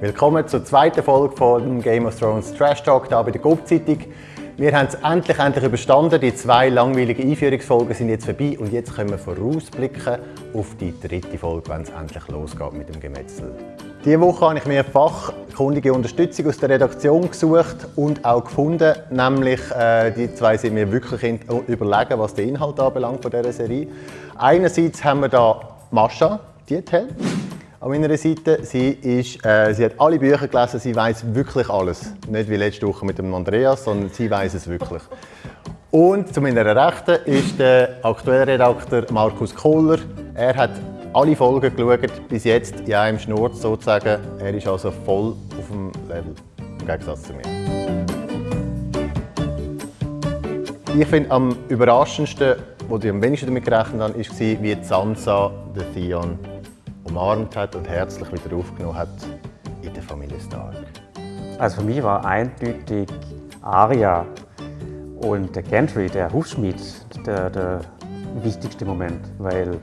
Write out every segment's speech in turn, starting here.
Willkommen zur zweiten Folge von Game of Thrones Trash Talk hier bei der GOP-Zeitung. Wir haben es endlich, endlich überstanden. Die zwei langweiligen Einführungsfolgen sind jetzt vorbei und jetzt können wir vorausblicken auf die dritte Folge, wenn es endlich losgeht mit dem Gemetzel. Diese Woche habe ich mir fachkundige Unterstützung aus der Redaktion gesucht und auch gefunden. Nämlich, äh, die zwei sind mir wirklich überlegen, was den Inhalt anbelangt von dieser Serie. Einerseits haben wir da Mascha Diethel an meiner Seite. Sie, ist, äh, sie hat alle Bücher gelesen, sie weiß wirklich alles. Nicht wie letzte Woche mit dem Andreas, sondern sie weiß es wirklich. Und zu meiner Rechten ist der aktuelle Redakteur Markus Kohler. Er hat alle Folgen geschaut, bis jetzt in einem Schnurz sozusagen. Er ist also voll auf dem Level, im Gegensatz zu mir. Ich finde am überraschendsten, wo ich am wenigsten damit gerechnet habe, war, wie Sansa den Theon umarmt hat und herzlich wieder aufgenommen hat in der Familie Stark. Also für mich war eindeutig Arya und der Gantry, der Hufschmied, der, der wichtigste Moment, weil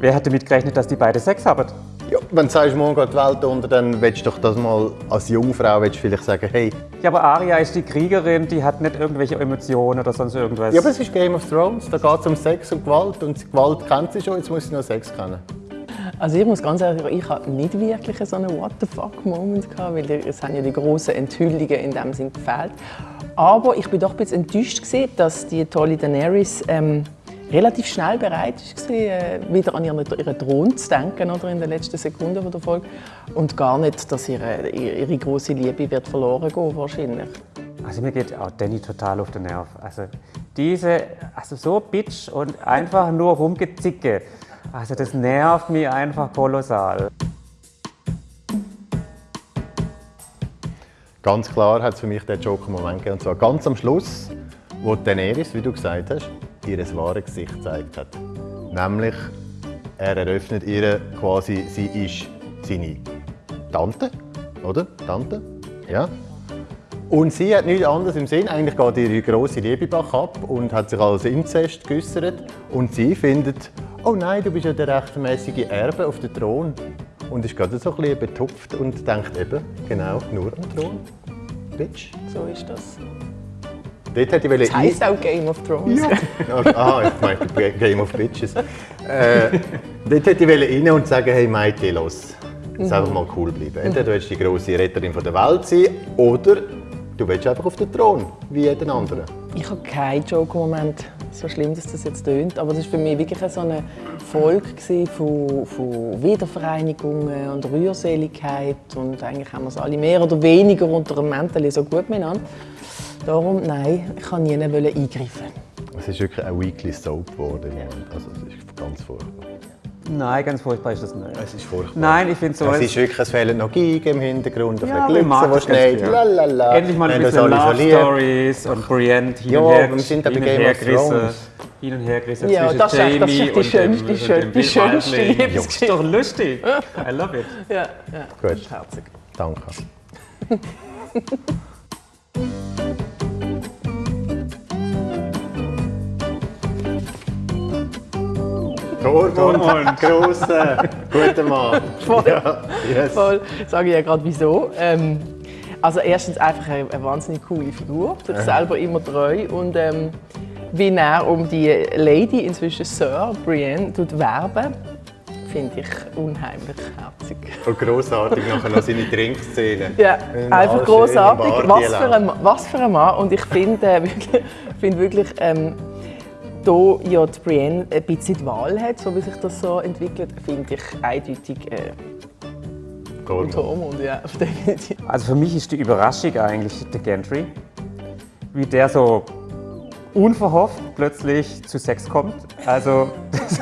wer hätte damit gerechnet, dass die beide Sex haben? Ja, wenn du sagst, morgen geht die Welt unter, dann willst du doch das mal als Jungfrau willst vielleicht sagen, hey. Ja, aber Arya ist die Kriegerin, die hat nicht irgendwelche Emotionen oder sonst irgendwas. Ja, aber es ist Game of Thrones, da geht es um Sex und Gewalt und Gewalt kennt sie schon, jetzt muss sie noch Sex kennen. Also ich muss ganz ehrlich sagen, ich hatte nicht wirklich so einen What the fuck Moment gehabt, weil es haben ja die grossen Enthüllungen in dem Sinn gefehlt. Aber ich bin doch ein bisschen enttäuscht gewesen, dass die tolle Daenerys ähm, relativ schnell bereit war, äh, wieder an ihren, ihren Thron zu denken oder in den letzten Sekunden der Folge und gar nicht, dass ihre, ihre große Liebe wird verloren gehen wahrscheinlich. Also mir geht auch Danny total auf den Nerv. Also diese, also so bitch und einfach nur rumgezicke. Also das nervt mich einfach kolossal. Ganz klar hat es für mich den Joker-Moment gegeben. Und zwar ganz am Schluss, wo Daenerys, wie du gesagt hast, ihr wahres Gesicht gezeigt hat. Nämlich, er eröffnet ihr quasi, sie ist seine Tante, oder? Tante? Ja. Und sie hat nichts anderes im Sinn. Eigentlich geht ihre grosse Liebe ab und hat sich als Inzest geäußert. Und sie findet, oh nein, du bist ja der rechtmäßige Erbe auf dem Thron. Und ist gerade so ein bisschen betupft und denkt eben, genau, nur am Thron. Bitch. So ist das. Dort hätte ich das heisst auch Game of Thrones. Ja. ah, ich meinte Game of Bitches. Äh, dort hätte ich rein und sagen, hey Maite, los. Jetzt mhm. einfach mal cool bleiben. Entweder du willst die grosse Retterin der Welt sein oder du willst einfach auf den Thron, wie jeden anderen. Ich habe keinen Joke-Moment so schlimm, dass das jetzt tönt, aber das war für mich wirklich so eine Folge von, von Wiedervereinigungen und Rührseligkeit und eigentlich haben wir es alle mehr oder weniger unter einem Mäntel so gut miteinander. Darum, nein, ich kann nie eingreifen. Es ist wirklich ein Weekly Soap geworden. Also, es ist ganz furchtbar. Nein, ganz furchtbar ist das nicht. Es ist furchtbar. Nein, ich finde so... Es ist wirklich, es fehlen noch Gigen im Hintergrund, ein ja, Glitzer, schneit, lalala. Endlich mal ein bisschen Love Stories und Brienne hin ja, und her, wir sind hin, Game of Thrones. hin und her gerissen ja, zwischen das ist, Jamie das ist die, schönste, die, schön, die schönste Liebesgeschichte. Das ist doch lustig. I love it. Ja, ja. Gut. Herzig. Danke. Tormund, grosser, guter Mann. Voll, ja, yes. voll. Sage ich ja gerade wieso. Ähm, also erstens einfach eine, eine, wahnsinnig coole Figur, sich selber immer treu und ähm, wie er um die Lady, inzwischen Sir Brienne, tut werben finde ich unheimlich herzig. Und grossartig nachher noch seine Trinkszene. Ja, einfach grossartig. Was für, ein, was für ein Mann. Und ich finde äh, wirklich, find wirklich ähm, da ja die Brienne ein bisschen die Wahl hat, so wie sich das so entwickelt, finde ich eindeutig äh, Tormund. Ja, definitiv. Also für mich ist die Überraschung eigentlich der Gantry, wie der so unverhofft plötzlich zu Sex kommt. Also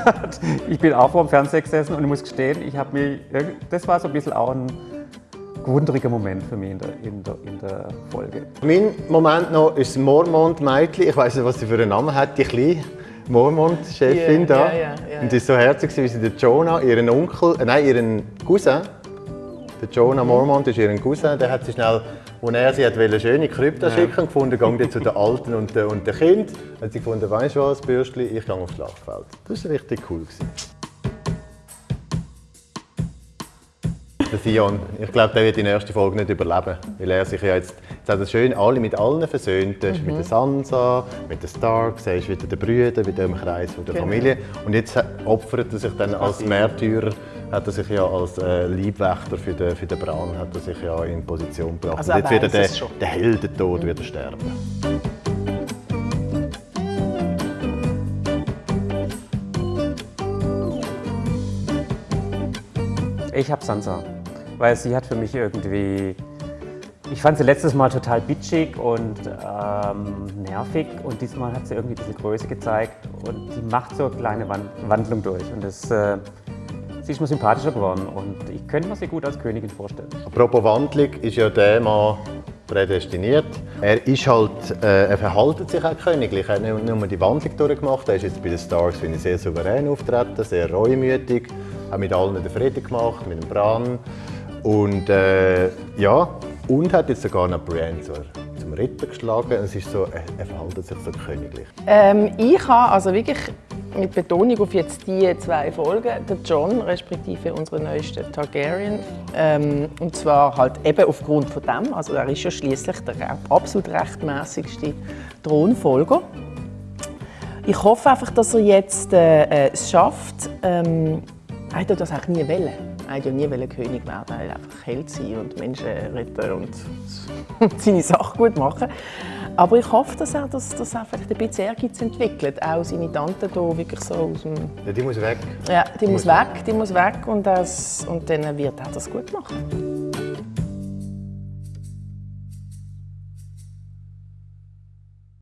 ich bin auch vor dem Fernseher gesessen und ich muss gestehen, ich habe mich, das war so ein bisschen auch ein wunderiger Moment für mich in der, in der, in der Folge. Mein Moment noch ist Mormont Mädchen. Ich weiß nicht, was sie für einen Namen hat, die kleine Mormont-Chefin yeah, da. Yeah, yeah, und sie ist so herzig, wie sie den Jonah, ihren Onkel, äh, nein, ihren Cousin, der Jonah Mormont ist ihren Cousin, der hat sie schnell, als er sie hat wollte, schöne Krypta ja. schicken gefunden, ging zu den Alten und, den, und den Kind. Hat sie gefunden, weißt du was, Bürstli, ich gehe aufs Schlachtfeld. Das war richtig cool. Gewesen. Der Sion. Ich glaube, der wird die nächste Folge nicht überleben. Weil er sich ja jetzt, jetzt hat er schön alle mit allen versöhnt. Er Mhm. mit der Sansa, mit den Starks, er ist wieder der Brüder, wieder im Kreis von der Genau. Familie. Und jetzt opfert er sich dann als Märtyrer, hat er sich ja als äh, Leibwächter für den, für den Bran, hat er sich ja in Position gebracht. Also Und jetzt wird er der, der Heldentod wird er sterben. Ich habe Sansa, weil sie hat für mich irgendwie. Ich fand sie letztes Mal total bitchig und ähm, nervig und diesmal hat sie irgendwie diese Größe gezeigt und die macht so eine kleine Wan- Wandlung durch und das, äh, sie ist mir sympathischer geworden und ich könnte mir sie gut als Königin vorstellen. Apropos Wandlung, ist ja der Mann prädestiniert. Er ist halt, äh, er verhaltet sich auch königlich. Er hat nicht nur die Wandlung durchgemacht, er ist jetzt bei den Stars finde ich, sehr souverän auftreten, sehr reumütig, hat mit allen den Frieden gemacht, mit dem Bran. Und äh, ja, und hat jetzt sogar noch zur, zum Ritter geschlagen. Es ist so, er, er verhaltet sich so königlich. Ähm, ich habe also wirklich mit Betonung auf jetzt die zwei Folgen, der John, respektive unsere neueste Targaryen, ähm, und zwar halt eben aufgrund von dem, also er ist ja schließlich der absolut rechtmäßigste Thronfolger. Ich hoffe einfach, dass er jetzt äh, äh, es schafft. Ähm, er hat das auch nie wollen. Er hat ja nie König werden. Er wollte einfach Held sein und Menschen retten und seine Sache gut machen. Aber ich hoffe, dass er, das, dass er vielleicht ein bisschen Ehrgeiz entwickelt. Auch seine Tante hier wirklich so aus dem... Ja, die muss weg. Ja, die muss Muss weg, die muss weg und, das, und dann wird er das gut machen.